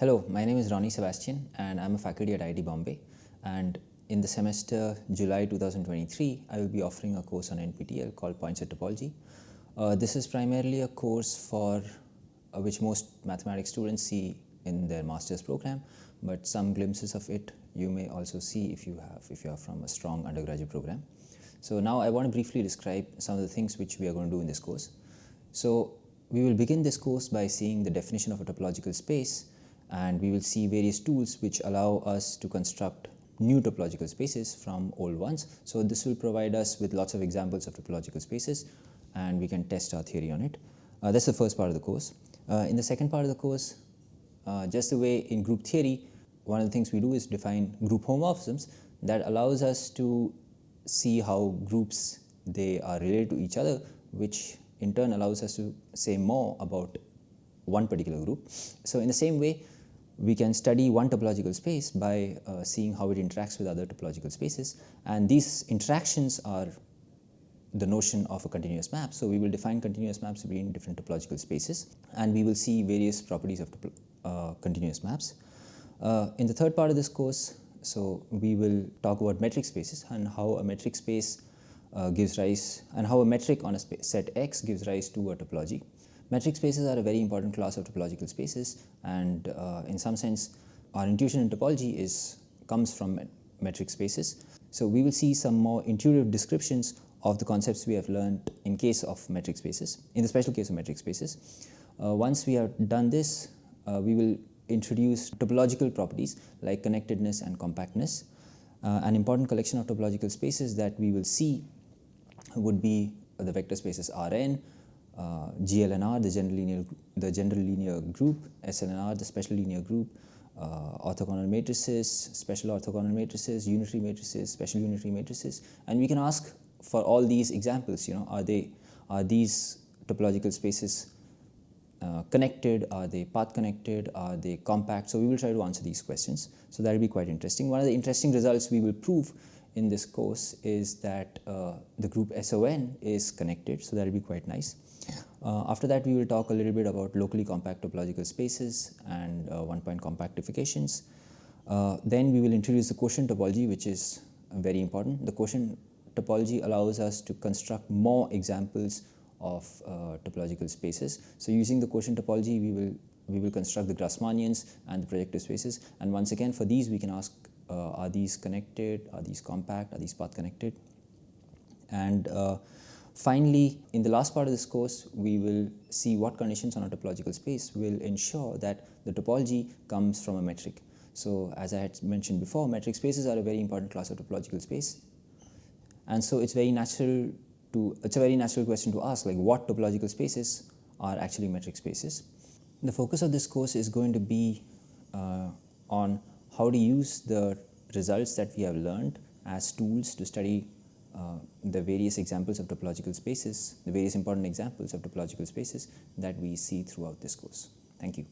Hello, my name is Ronnie Sebastian and I'm a faculty at IIT Bombay and in the semester July 2023 I will be offering a course on NPTEL called Point Set Topology. Uh, this is primarily a course for uh, which most mathematics students see in their master's program but some glimpses of it you may also see if you have if you are from a strong undergraduate program. So now I want to briefly describe some of the things which we are going to do in this course. So we will begin this course by seeing the definition of a topological space and we will see various tools which allow us to construct new topological spaces from old ones. So this will provide us with lots of examples of topological spaces and we can test our theory on it. Uh, that's the first part of the course. Uh, in the second part of the course, uh, just the way in group theory, one of the things we do is define group homomorphisms that allows us to see how groups they are related to each other which in turn allows us to say more about one particular group. So in the same way, we can study one topological space by uh, seeing how it interacts with other topological spaces and these interactions are the notion of a continuous map. So we will define continuous maps between different topological spaces and we will see various properties of uh, continuous maps. Uh, in the third part of this course, so we will talk about metric spaces and how a metric space uh, gives rise and how a metric on a set X gives rise to a topology. Metric spaces are a very important class of topological spaces and uh, in some sense our intuition in topology is comes from met metric spaces. So we will see some more intuitive descriptions of the concepts we have learned in case of metric spaces, in the special case of metric spaces. Uh, once we have done this, uh, we will introduce topological properties like connectedness and compactness. Uh, an important collection of topological spaces that we will see would be the vector spaces Rn, uh, GLNR, the general linear, the general linear group, SLNR, the special linear group, uh, orthogonal matrices, special orthogonal matrices, unitary matrices, special unitary matrices, and we can ask for all these examples, you know, are they, are these topological spaces uh, connected, are they path connected, are they compact? So we will try to answer these questions. So that will be quite interesting. One of the interesting results we will prove in this course is that uh, the group SON is connected, so that will be quite nice. Uh, after that, we will talk a little bit about locally compact topological spaces and uh, one-point compactifications. Uh, then we will introduce the quotient topology, which is very important. The quotient topology allows us to construct more examples of uh, topological spaces. So using the quotient topology, we will we will construct the Grassmannians and the projective spaces. And once again, for these, we can ask, are these connected? Are these compact? Are these path connected? And uh, Finally, in the last part of this course, we will see what conditions on a topological space will ensure that the topology comes from a metric. So as I had mentioned before, metric spaces are a very important class of topological space. And so it's very natural to, it's a very natural question to ask, like what topological spaces are actually metric spaces. The focus of this course is going to be uh, on how to use the results that we have learned as tools to study uh, the various examples of topological spaces, the various important examples of topological spaces that we see throughout this course. Thank you.